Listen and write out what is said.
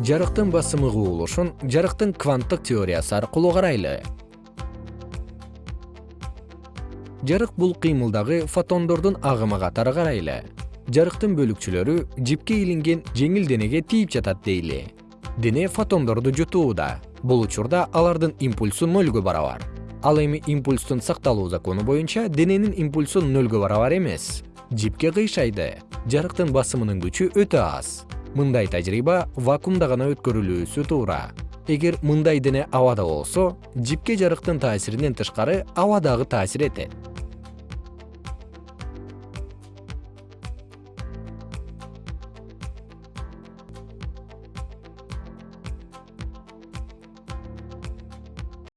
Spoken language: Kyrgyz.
жарыктын басымы кубулушун жарыктын кванттык теориясы аркылуу карайлы. Жарык бул кыймылдагы фотондордун агымы катары карайлы. Жарыктын бөлүкчөлөрү жипке илинген жеңил денеге тийип жатат дейли. Дене фотондорду жутууда бул учурда алардын импульсу нөлгө барабар. Ал эми импульстун сакталуу закону боюнча дененин импульсу нөлгө барабар эмес. Жипке кыйшайды. Жарыктын басымынын күчү өтө аз мындай тажрыйба вакуумда гана өткөрүлүүсү туура. Эгер мындай дене абада болсо жипке жарыктын таасиринен тышкары аба дагы таасир этет